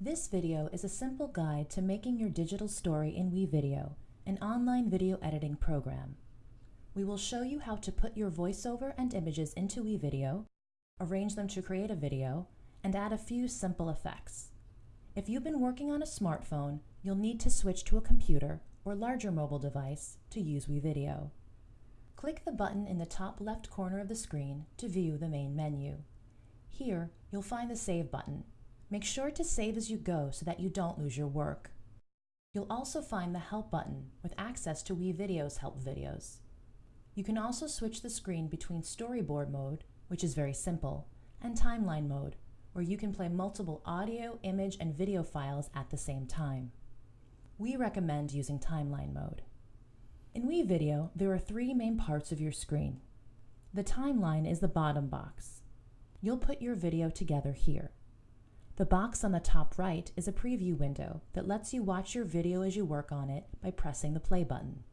This video is a simple guide to making your digital story in WeVideo, an online video editing program. We will show you how to put your voiceover and images into WeVideo, arrange them to create a video, and add a few simple effects. If you've been working on a smartphone, you'll need to switch to a computer or larger mobile device to use WeVideo. Click the button in the top left corner of the screen to view the main menu. Here, you'll find the Save button, Make sure to save as you go so that you don't lose your work. You'll also find the Help button with access to WeVideo's help videos. You can also switch the screen between storyboard mode, which is very simple, and timeline mode, where you can play multiple audio, image, and video files at the same time. We recommend using timeline mode. In WeVideo, there are three main parts of your screen. The timeline is the bottom box. You'll put your video together here. The box on the top right is a preview window that lets you watch your video as you work on it by pressing the play button.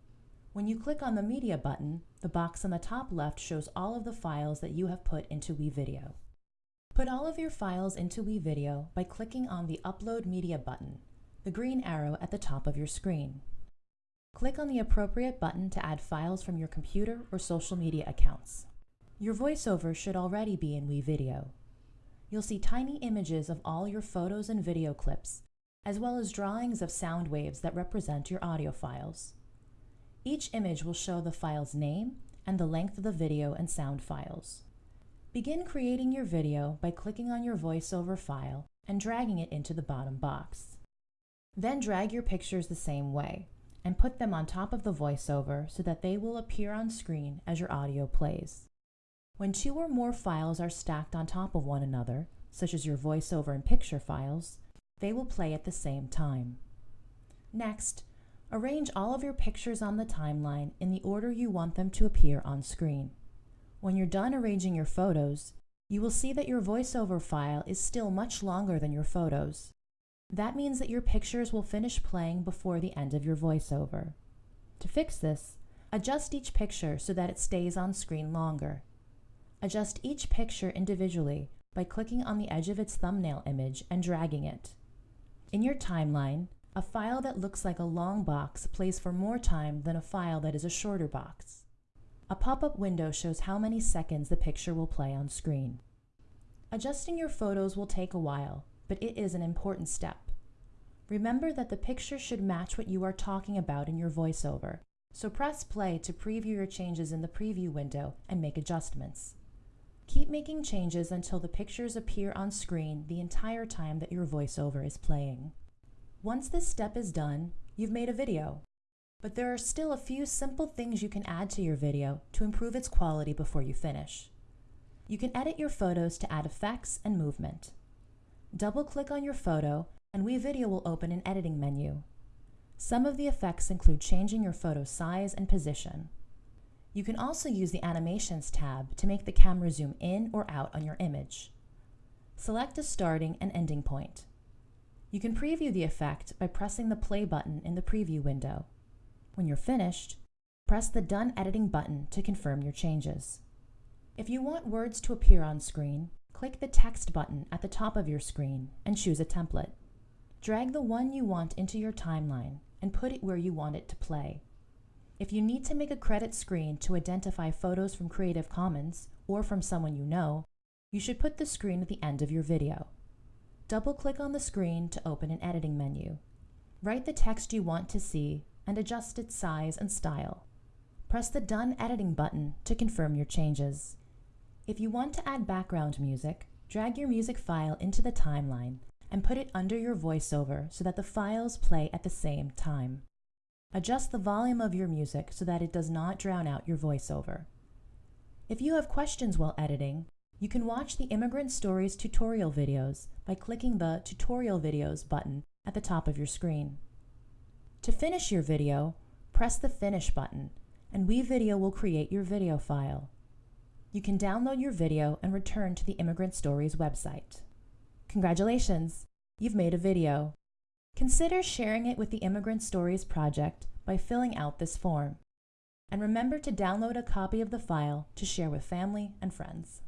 When you click on the media button, the box on the top left shows all of the files that you have put into WeVideo. Put all of your files into WeVideo by clicking on the Upload Media button, the green arrow at the top of your screen. Click on the appropriate button to add files from your computer or social media accounts. Your voiceover should already be in WeVideo you'll see tiny images of all your photos and video clips, as well as drawings of sound waves that represent your audio files. Each image will show the file's name and the length of the video and sound files. Begin creating your video by clicking on your voiceover file and dragging it into the bottom box. Then drag your pictures the same way and put them on top of the voiceover so that they will appear on screen as your audio plays. When two or more files are stacked on top of one another, such as your voiceover and picture files, they will play at the same time. Next, arrange all of your pictures on the timeline in the order you want them to appear on screen. When you're done arranging your photos, you will see that your voiceover file is still much longer than your photos. That means that your pictures will finish playing before the end of your voiceover. To fix this, adjust each picture so that it stays on screen longer. Adjust each picture individually by clicking on the edge of its thumbnail image and dragging it. In your timeline, a file that looks like a long box plays for more time than a file that is a shorter box. A pop-up window shows how many seconds the picture will play on screen. Adjusting your photos will take a while, but it is an important step. Remember that the picture should match what you are talking about in your voiceover, so press play to preview your changes in the preview window and make adjustments. Keep making changes until the pictures appear on screen the entire time that your voiceover is playing. Once this step is done, you've made a video. But there are still a few simple things you can add to your video to improve its quality before you finish. You can edit your photos to add effects and movement. Double-click on your photo and WeVideo will open an editing menu. Some of the effects include changing your photo size and position. You can also use the Animations tab to make the camera zoom in or out on your image. Select a starting and ending point. You can preview the effect by pressing the play button in the preview window. When you're finished, press the Done Editing button to confirm your changes. If you want words to appear on screen, click the Text button at the top of your screen and choose a template. Drag the one you want into your timeline and put it where you want it to play. If you need to make a credit screen to identify photos from Creative Commons or from someone you know, you should put the screen at the end of your video. Double-click on the screen to open an editing menu. Write the text you want to see and adjust its size and style. Press the Done Editing button to confirm your changes. If you want to add background music, drag your music file into the timeline and put it under your voiceover so that the files play at the same time. Adjust the volume of your music so that it does not drown out your voiceover. If you have questions while editing, you can watch the Immigrant Stories tutorial videos by clicking the Tutorial Videos button at the top of your screen. To finish your video, press the Finish button, and WeVideo will create your video file. You can download your video and return to the Immigrant Stories website. Congratulations! You've made a video. Consider sharing it with the Immigrant Stories Project by filling out this form. And remember to download a copy of the file to share with family and friends.